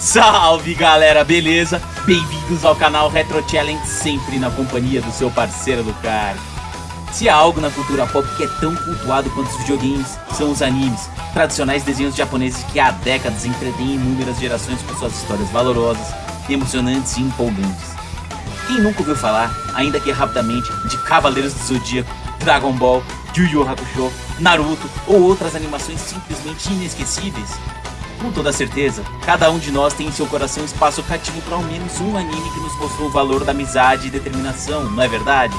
Salve galera, beleza? Bem-vindos ao canal Retro Challenge, sempre na companhia do seu parceiro Lucar. Se há algo na cultura pop que é tão cultuado quanto os videogames, são os animes, tradicionais desenhos japoneses que há décadas entretêm inúmeras gerações com suas histórias valorosas, emocionantes e empolgantes. Quem nunca ouviu falar, ainda que rapidamente, de Cavaleiros do Zodíaco, Dragon Ball, Yu Yu Hakusho, Naruto ou outras animações simplesmente inesquecíveis? Com toda certeza, cada um de nós tem em seu coração espaço cativo para ao menos um anime que nos mostrou o valor da amizade e determinação, não é verdade?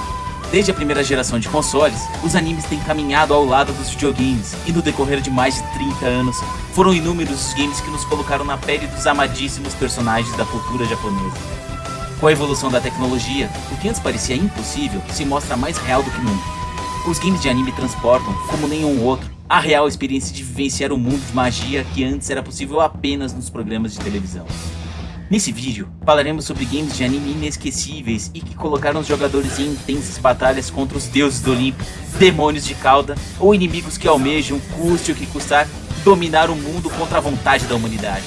Desde a primeira geração de consoles, os animes têm caminhado ao lado dos videogames, e no decorrer de mais de 30 anos, foram inúmeros os games que nos colocaram na pele dos amadíssimos personagens da cultura japonesa. Com a evolução da tecnologia, o que antes parecia impossível se mostra mais real do que nunca. Os games de anime transportam, como nenhum outro, a real experiência de vivenciar o mundo de magia que antes era possível apenas nos programas de televisão. Nesse vídeo, falaremos sobre games de anime inesquecíveis e que colocaram os jogadores em intensas batalhas contra os deuses do Olimpo, demônios de cauda ou inimigos que almejam, custe o que custar, dominar o mundo contra a vontade da humanidade.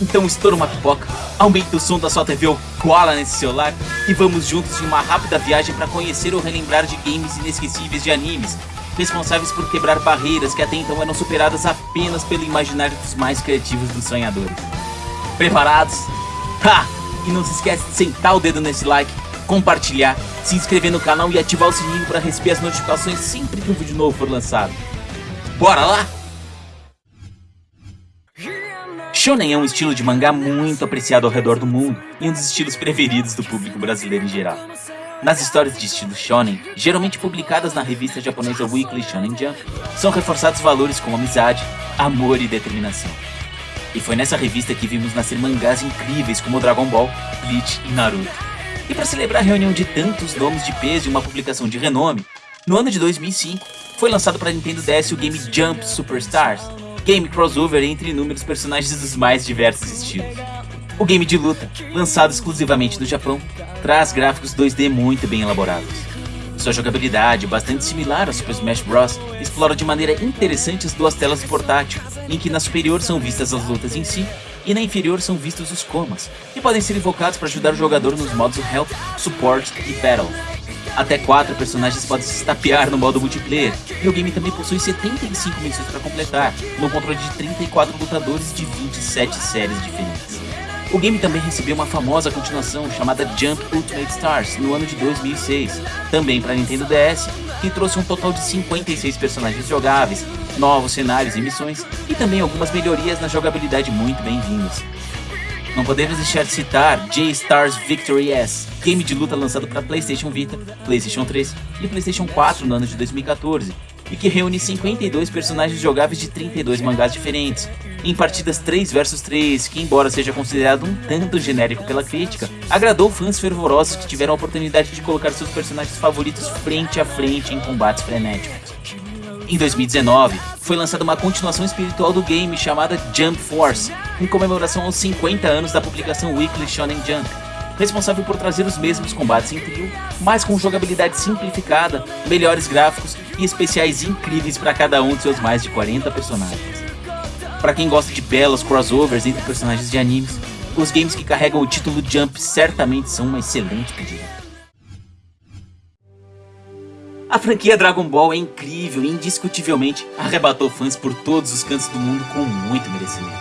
Então estoura uma pipoca, aumenta o som da sua TV ou cola nesse celular e vamos juntos em uma rápida viagem para conhecer ou relembrar de games inesquecíveis de animes responsáveis por quebrar barreiras que até então eram superadas apenas pelo imaginário dos mais criativos dos sonhadores. Preparados? Ha! E não se esquece de sentar o dedo nesse like, compartilhar, se inscrever no canal e ativar o sininho para receber as notificações sempre que um vídeo novo for lançado. Bora lá? Shonen é um estilo de mangá muito apreciado ao redor do mundo e um dos estilos preferidos do público brasileiro em geral. Nas histórias de estilo shonen, geralmente publicadas na revista japonesa Weekly Shonen Jump, são reforçados valores como amizade, amor e determinação. E foi nessa revista que vimos nascer mangás incríveis como Dragon Ball, Bleach e Naruto. E para celebrar a reunião de tantos nomes de peso e uma publicação de renome, no ano de 2005 foi lançado para Nintendo DS o game Jump Superstars, game crossover entre inúmeros personagens dos mais diversos estilos. O game de luta, lançado exclusivamente no Japão, traz gráficos 2D muito bem elaborados. Sua jogabilidade, bastante similar ao Super Smash Bros., explora de maneira interessante as duas telas do portátil, em que na superior são vistas as lutas em si, e na inferior são vistos os comas, que podem ser invocados para ajudar o jogador nos modos Help, Support e Battle. Até 4 personagens podem se estapear no modo multiplayer, e o game também possui 75 missões para completar, no controle de 34 lutadores de 27 séries diferentes. O game também recebeu uma famosa continuação chamada Jump Ultimate Stars no ano de 2006, também para Nintendo DS, que trouxe um total de 56 personagens jogáveis, novos cenários e missões, e também algumas melhorias na jogabilidade muito bem-vindas. Não podemos deixar de citar J-Stars Victory S, game de luta lançado para PlayStation Vita, PlayStation 3 e PlayStation 4 no ano de 2014, e que reúne 52 personagens jogáveis de 32 mangás diferentes, em partidas 3 vs 3, que embora seja considerado um tanto genérico pela crítica, agradou fãs fervorosos que tiveram a oportunidade de colocar seus personagens favoritos frente a frente em combates frenéticos. Em 2019, foi lançada uma continuação espiritual do game chamada Jump Force, em comemoração aos 50 anos da publicação Weekly Shonen Jump, responsável por trazer os mesmos combates em trio, mas com jogabilidade simplificada, melhores gráficos e especiais incríveis para cada um de seus mais de 40 personagens. Para quem gosta de belos crossovers entre personagens de animes, os games que carregam o título Jump certamente são uma excelente pedida. A franquia Dragon Ball é incrível e indiscutivelmente arrebatou fãs por todos os cantos do mundo com muito merecimento.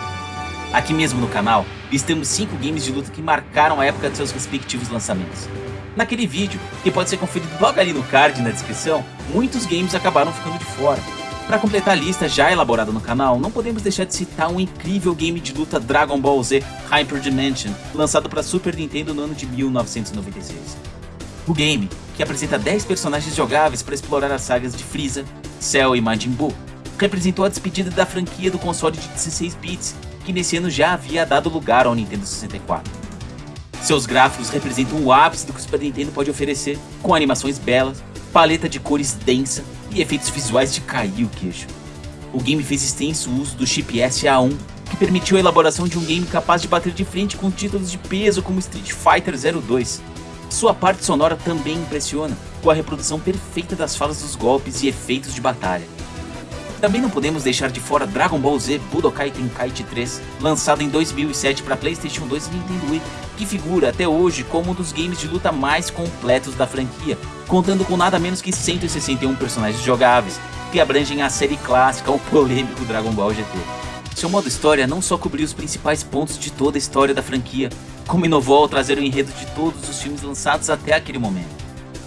Aqui mesmo no canal, listamos 5 games de luta que marcaram a época de seus respectivos lançamentos. Naquele vídeo, que pode ser conferido logo ali no card na descrição, muitos games acabaram ficando de fora. Para completar a lista já elaborada no canal, não podemos deixar de citar um incrível game de luta Dragon Ball Z Hyper Dimension, lançado para Super Nintendo no ano de 1996. O game, que apresenta 10 personagens jogáveis para explorar as sagas de Freeza, Cell e Majin Buu, representou a despedida da franquia do console de 16 bits que nesse ano já havia dado lugar ao Nintendo 64. Seus gráficos representam o ápice do que o Super Nintendo pode oferecer, com animações belas, paleta de cores densa, e efeitos visuais de cair o queixo. O game fez extenso uso do chip SA1, que permitiu a elaboração de um game capaz de bater de frente com títulos de peso como Street Fighter 02. Sua parte sonora também impressiona, com a reprodução perfeita das falas dos golpes e efeitos de batalha. Também não podemos deixar de fora Dragon Ball Z Budokai Tenkaichi 3, lançado em 2007 para PlayStation 2 e Nintendo Wii, que figura até hoje como um dos games de luta mais completos da franquia, contando com nada menos que 161 personagens jogáveis, que abrangem a série clássica ao polêmico Dragon Ball GT. Seu modo história não só cobriu os principais pontos de toda a história da franquia, como inovou ao trazer o enredo de todos os filmes lançados até aquele momento.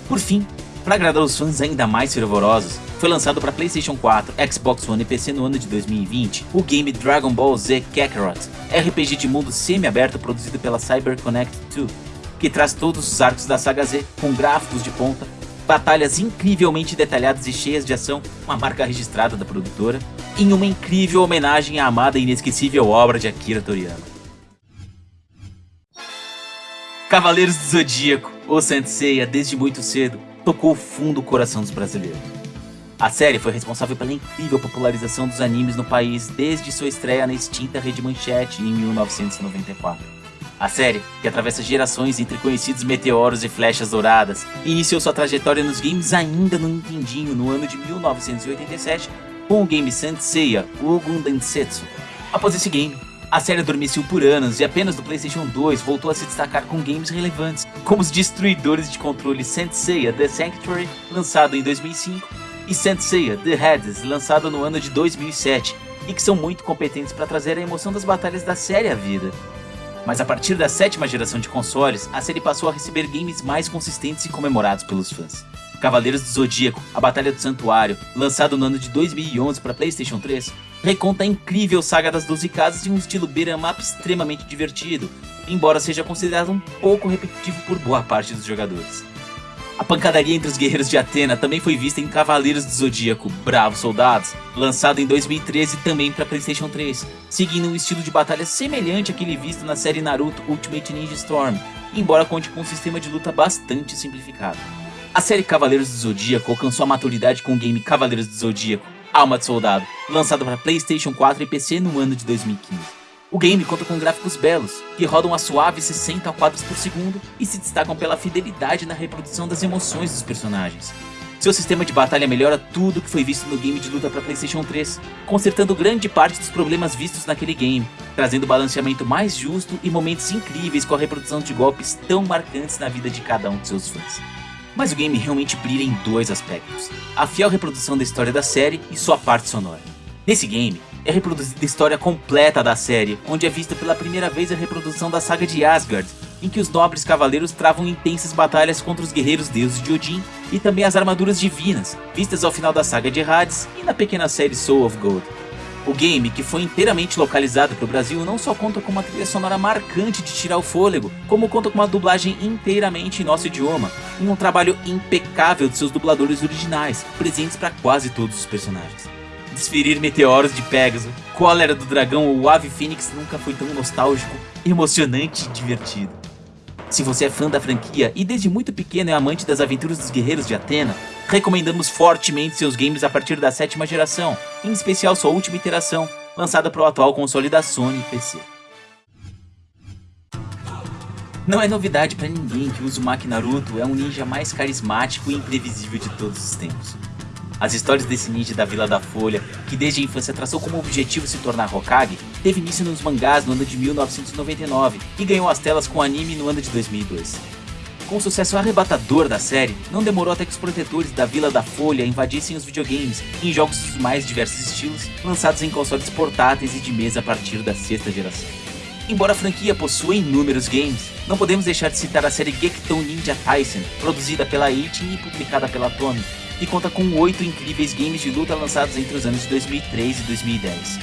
Por fim, para agradar os fãs ainda mais fervorosos, foi lançado para PlayStation 4, Xbox One e PC no ano de 2020 o game Dragon Ball Z Kakarot, RPG de mundo semi-aberto produzido pela CyberConnect 2, que traz todos os arcos da saga Z com gráficos de ponta, batalhas incrivelmente detalhadas e cheias de ação, uma marca registrada da produtora, em uma incrível homenagem à amada e inesquecível obra de Akira Toriyama. Cavaleiros do Zodíaco, ou Senseiya, desde muito cedo, tocou o fundo do coração dos brasileiros. A série foi responsável pela incrível popularização dos animes no país desde sua estreia na extinta Rede Manchete em 1994. A série, que atravessa gerações entre conhecidos meteoros e flechas douradas, iniciou sua trajetória nos games ainda no Nintendinho no ano de 1987 com o game Senseiya Ugun Densetsu. Após esse game, a série adormeceu por anos e apenas do PlayStation 2 voltou a se destacar com games relevantes, como os destruidores de controle Senseiya The Sanctuary, lançado em 2005, e Senseiya The Hades, lançado no ano de 2007, e que são muito competentes para trazer a emoção das batalhas da série à vida. Mas a partir da sétima geração de consoles, a série passou a receber games mais consistentes e comemorados pelos fãs. Cavaleiros do Zodíaco, A Batalha do Santuário, lançado no ano de 2011 para PlayStation 3, reconta a incrível saga das 12 casas em um estilo beat'em up extremamente divertido, embora seja considerado um pouco repetitivo por boa parte dos jogadores. A pancadaria entre os guerreiros de Atena também foi vista em Cavaleiros do Zodíaco, Bravos Soldados, lançado em 2013 também para PlayStation 3, seguindo um estilo de batalha semelhante àquele visto na série Naruto Ultimate Ninja Storm, embora conte com um sistema de luta bastante simplificado. A série Cavaleiros do Zodíaco alcançou a maturidade com o game Cavaleiros do Zodíaco, Alma de Soldado, lançado para PlayStation 4 e PC no ano de 2015. O game conta com gráficos belos, que rodam a suaves 60 quadros por segundo e se destacam pela fidelidade na reprodução das emoções dos personagens. Seu sistema de batalha melhora tudo que foi visto no game de luta para PlayStation 3, consertando grande parte dos problemas vistos naquele game, trazendo balanceamento mais justo e momentos incríveis com a reprodução de golpes tão marcantes na vida de cada um de seus fãs. Mas o game realmente brilha em dois aspectos, a fiel reprodução da história da série e sua parte sonora. Nesse game, é reproduzida a história completa da série, onde é vista pela primeira vez a reprodução da saga de Asgard, em que os nobres cavaleiros travam intensas batalhas contra os guerreiros deuses de Odin e também as armaduras divinas, vistas ao final da saga de Hades e na pequena série Soul of Gold. O game, que foi inteiramente localizado para o Brasil, não só conta com uma trilha sonora marcante de tirar o fôlego, como conta com uma dublagem inteiramente em nosso idioma, e um trabalho impecável de seus dubladores originais, presentes para quase todos os personagens. Desferir meteoros de Pegasus, Cólera do Dragão ou Ave Fênix nunca foi tão nostálgico, emocionante e divertido. Se você é fã da franquia e desde muito pequeno é amante das aventuras dos guerreiros de Atena, recomendamos fortemente seus games a partir da sétima geração, em especial sua última iteração, lançada para o atual console da Sony e PC. Não é novidade para ninguém que o Uzumaki Naruto é um ninja mais carismático e imprevisível de todos os tempos. As histórias desse ninja da Vila da Folha, que desde a infância traçou como objetivo se tornar Hokage, teve início nos mangás no ano de 1999 e ganhou as telas com anime no ano de 2002. Com o sucesso arrebatador da série, não demorou até que os protetores da Vila da Folha invadissem os videogames em jogos dos mais diversos estilos, lançados em consoles portáteis e de mesa a partir da sexta geração. Embora a franquia possua inúmeros games, não podemos deixar de citar a série Gekton Ninja Tyson, produzida pela Eighteen e publicada pela Tomy, que conta com oito incríveis games de luta lançados entre os anos de 2003 e 2010.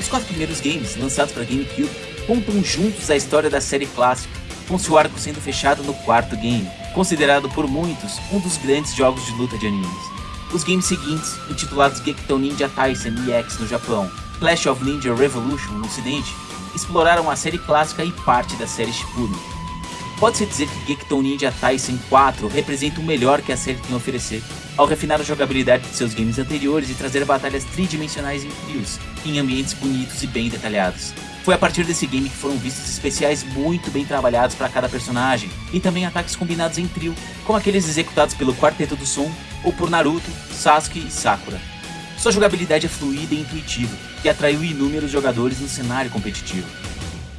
Os quatro primeiros games, lançados para GameCube, contam juntos a história da série clássica, com seu arco sendo fechado no quarto game, considerado por muitos um dos grandes jogos de luta de animes. Os games seguintes, intitulados Gekton Ninja Tyson EX no Japão, Clash of Ninja Revolution no ocidente, exploraram a série clássica e parte da série Shippuden. Pode-se dizer que Gekton Ninja Tyson 4 representa o melhor que a série tem a oferecer, ao refinar a jogabilidade de seus games anteriores e trazer batalhas tridimensionais em trios, em ambientes bonitos e bem detalhados. Foi a partir desse game que foram vistos especiais muito bem trabalhados para cada personagem, e também ataques combinados em trio, como aqueles executados pelo Quarteto do Som ou por Naruto, Sasuke e Sakura. Sua jogabilidade é fluida e intuitiva, e atraiu inúmeros jogadores no cenário competitivo.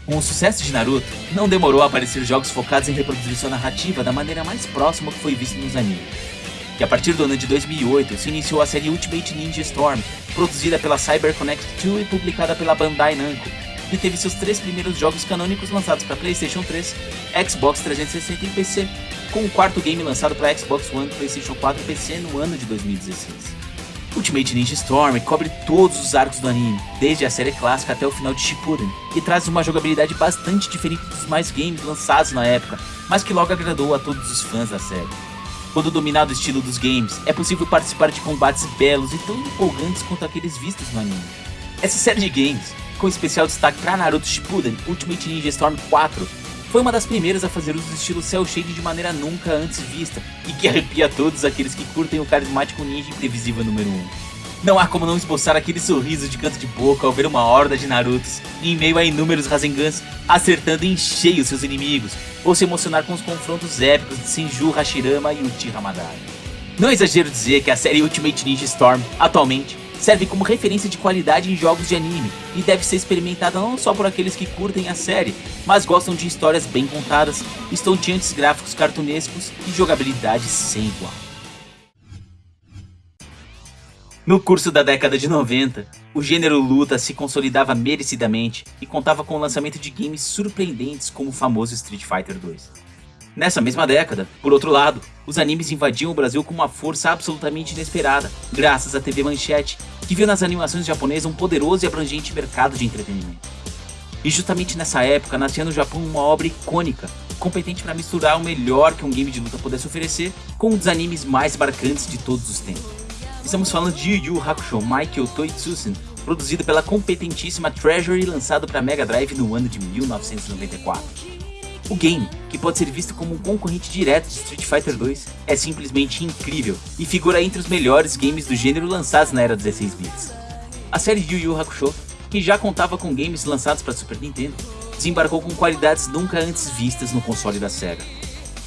Com o sucesso de Naruto, não demorou a aparecer jogos focados em reproduzir sua narrativa da maneira mais próxima que foi visto nos animes que a partir do ano de 2008 se iniciou a série Ultimate Ninja Storm, produzida pela CyberConnect 2 e publicada pela Bandai Namco, e teve seus três primeiros jogos canônicos lançados para PlayStation 3, Xbox 360 e PC, com o quarto game lançado para Xbox One, PlayStation 4 e PC no ano de 2016. Ultimate Ninja Storm cobre todos os arcos do anime, desde a série clássica até o final de Shippuden, e traz uma jogabilidade bastante diferente dos mais games lançados na época, mas que logo agradou a todos os fãs da série. Quando dominado o estilo dos games, é possível participar de combates belos e tão empolgantes quanto aqueles vistos no anime. Essa série de games, com especial destaque para Naruto Shippuden Ultimate Ninja Storm 4, foi uma das primeiras a fazer uso do estilo cel shade de maneira nunca antes vista, e que arrepia todos aqueles que curtem o carismático ninja imprevisível número 1. Não há como não esboçar aquele sorriso de canto de boca ao ver uma horda de Narutos em meio a inúmeros Rasengans acertando em cheio seus inimigos, ou se emocionar com os confrontos épicos de Senju Hashirama e Uchiha Madara. Não é exagero dizer que a série Ultimate Ninja Storm, atualmente, serve como referência de qualidade em jogos de anime e deve ser experimentada não só por aqueles que curtem a série, mas gostam de histórias bem contadas, estonteantes gráficos cartunescos e jogabilidade sem igual. No curso da década de 90, o gênero luta se consolidava merecidamente e contava com o lançamento de games surpreendentes como o famoso Street Fighter 2. Nessa mesma década, por outro lado, os animes invadiam o Brasil com uma força absolutamente inesperada, graças à TV Manchete, que viu nas animações japonesas um poderoso e abrangente mercado de entretenimento. E justamente nessa época nascia no Japão uma obra icônica, competente para misturar o melhor que um game de luta pudesse oferecer com um dos animes mais marcantes de todos os tempos. Estamos falando de Yu Yu Hakusho Michael Toitsusen, produzido pela competentíssima Treasury e lançado para Mega Drive no ano de 1994. O game, que pode ser visto como um concorrente direto de Street Fighter 2, é simplesmente incrível e figura entre os melhores games do gênero lançados na era 16 bits. A série Yu Yu Hakusho, que já contava com games lançados para Super Nintendo, desembarcou com qualidades nunca antes vistas no console da SEGA.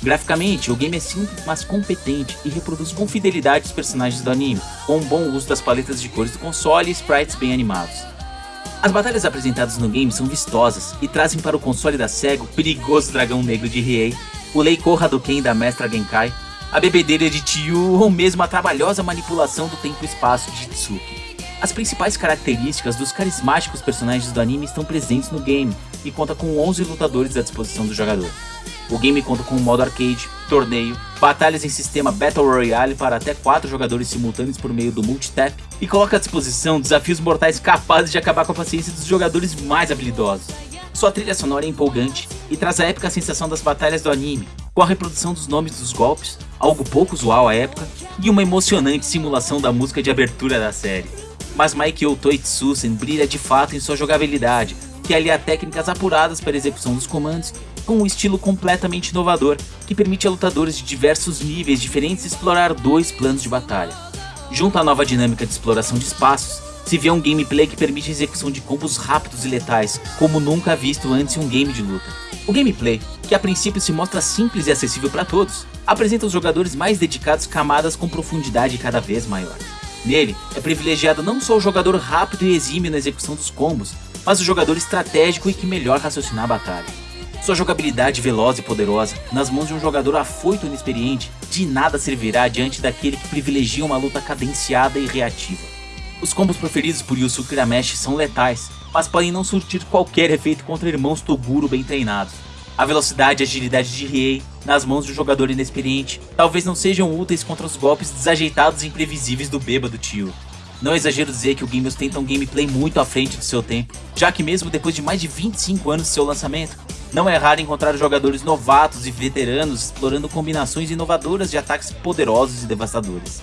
Graficamente, o game é simples, mas competente e reproduz com fidelidade os personagens do anime, com um bom uso das paletas de cores do console e sprites bem animados. As batalhas apresentadas no game são vistosas e trazem para o console da SEGA o perigoso dragão negro de Riei, o Leiko Hadouken da Mestra Genkai, a bebedeira de Tio ou mesmo a trabalhosa manipulação do tempo e espaço de Tsuki. As principais características dos carismáticos personagens do anime estão presentes no game e conta com 11 lutadores à disposição do jogador. O game conta com um modo arcade, torneio, batalhas em sistema Battle Royale para até 4 jogadores simultâneos por meio do multitap e coloca à disposição desafios mortais capazes de acabar com a paciência dos jogadores mais habilidosos. Sua trilha sonora é empolgante e traz a épica sensação das batalhas do anime, com a reprodução dos nomes dos golpes, algo pouco usual à época, e uma emocionante simulação da música de abertura da série. Mas Maikyo Toitsusen brilha de fato em sua jogabilidade, que alia técnicas apuradas para execução dos comandos com um estilo completamente inovador que permite a lutadores de diversos níveis diferentes explorar dois planos de batalha. Junto à nova dinâmica de exploração de espaços, se vê um gameplay que permite a execução de combos rápidos e letais, como nunca visto antes em um game de luta. O gameplay, que a princípio se mostra simples e acessível para todos, apresenta os jogadores mais dedicados camadas com profundidade cada vez maior. Nele, é privilegiado não só o jogador rápido e exímio na execução dos combos, mas o jogador estratégico e que melhor raciocinar a batalha. Sua jogabilidade veloz e poderosa, nas mãos de um jogador afoito e inexperiente, de nada servirá diante daquele que privilegia uma luta cadenciada e reativa. Os combos proferidos por Yusuke Irameshi são letais, mas podem não surtir qualquer efeito contra irmãos Toguro bem treinados. A velocidade e agilidade de Riei, nas mãos de um jogador inexperiente, talvez não sejam úteis contra os golpes desajeitados e imprevisíveis do bêbado tio. Não é exagero dizer que o game ostenta um gameplay muito à frente do seu tempo, já que mesmo depois de mais de 25 anos de seu lançamento, não é raro encontrar jogadores novatos e veteranos explorando combinações inovadoras de ataques poderosos e devastadores.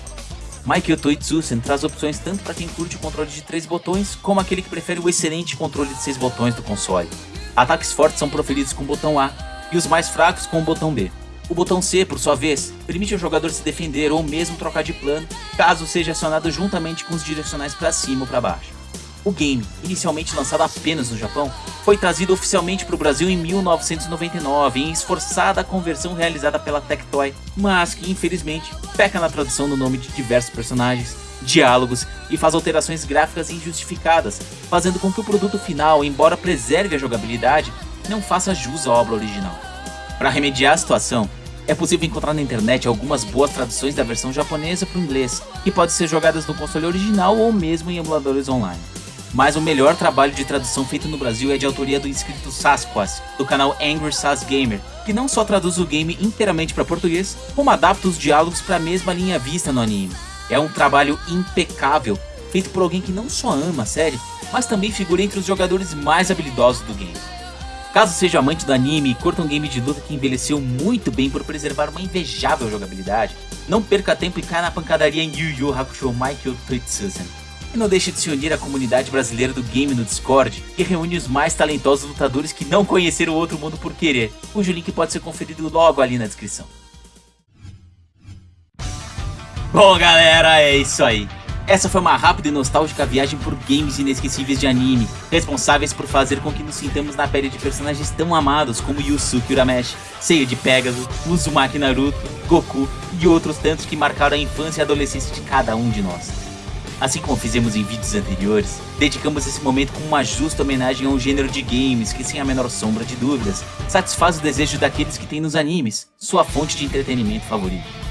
Michael Toitsusen traz opções tanto para quem curte o controle de 3 botões, como aquele que prefere o excelente controle de 6 botões do console. Ataques fortes são proferidos com o botão A, e os mais fracos com o botão B. O botão C, por sua vez, permite ao jogador se defender ou mesmo trocar de plano, caso seja acionado juntamente com os direcionais para cima ou para baixo. O game, inicialmente lançado apenas no Japão, foi trazido oficialmente para o Brasil em 1999 em esforçada conversão realizada pela Tectoy, mas que infelizmente peca na tradução do nome de diversos personagens, diálogos e faz alterações gráficas injustificadas, fazendo com que o produto final, embora preserve a jogabilidade, não faça jus à obra original. Para remediar a situação, é possível encontrar na internet algumas boas traduções da versão japonesa para o inglês, que podem ser jogadas no console original ou mesmo em emuladores online mas o melhor trabalho de tradução feito no Brasil é de autoria do inscrito Sasquas, do canal Angry Sas Gamer, que não só traduz o game inteiramente para português, como adapta os diálogos para a mesma linha vista no anime. É um trabalho impecável, feito por alguém que não só ama a série, mas também figura entre os jogadores mais habilidosos do game. Caso seja amante do anime e curta um game de luta que envelheceu muito bem por preservar uma invejável jogabilidade, não perca tempo e caia na pancadaria em Yu Yu Hakusho Michael Toitsuzen. E não deixe de se unir à comunidade brasileira do game no Discord, que reúne os mais talentosos lutadores que não conheceram o outro mundo por querer, cujo link pode ser conferido logo ali na descrição. Bom galera, é isso aí. Essa foi uma rápida e nostálgica viagem por games inesquecíveis de anime, responsáveis por fazer com que nos sintamos na pele de personagens tão amados como Yusuke Urameshi, Seiya de Pegasus, Uzumaki Naruto, Goku e outros tantos que marcaram a infância e adolescência de cada um de nós. Assim como fizemos em vídeos anteriores, dedicamos esse momento com uma justa homenagem a um gênero de games que, sem a menor sombra de dúvidas, satisfaz o desejo daqueles que têm nos animes, sua fonte de entretenimento favorito.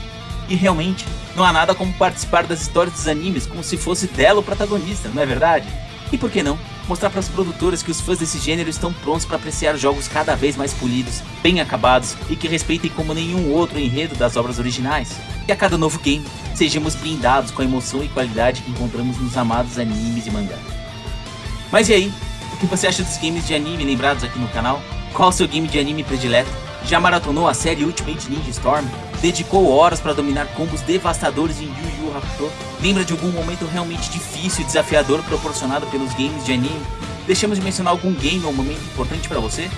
E realmente, não há nada como participar das histórias dos animes como se fosse dela o protagonista, não é verdade? E por que não, mostrar para as produtoras que os fãs desse gênero estão prontos para apreciar jogos cada vez mais polidos, bem acabados e que respeitem como nenhum outro enredo das obras originais. E a cada novo game, sejamos blindados com a emoção e qualidade que encontramos nos amados animes e mangás. Mas e aí? O que você acha dos games de anime lembrados aqui no canal? Qual o seu game de anime predileto? Já maratonou a série Ultimate Ninja Storm? Dedicou horas para dominar combos devastadores em Yu Yu Hakusho? Lembra de algum momento realmente difícil e desafiador proporcionado pelos games de anime? Deixamos de mencionar algum game ou momento importante para você?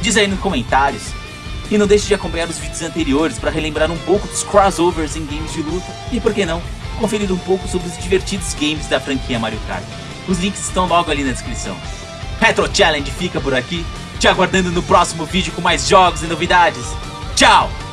Diz aí nos comentários. E não deixe de acompanhar os vídeos anteriores para relembrar um pouco dos crossovers em games de luta e, por que não, conferir um pouco sobre os divertidos games da franquia Mario Kart. Os links estão logo ali na descrição. Retro Challenge fica por aqui, te aguardando no próximo vídeo com mais jogos e novidades. Tchau!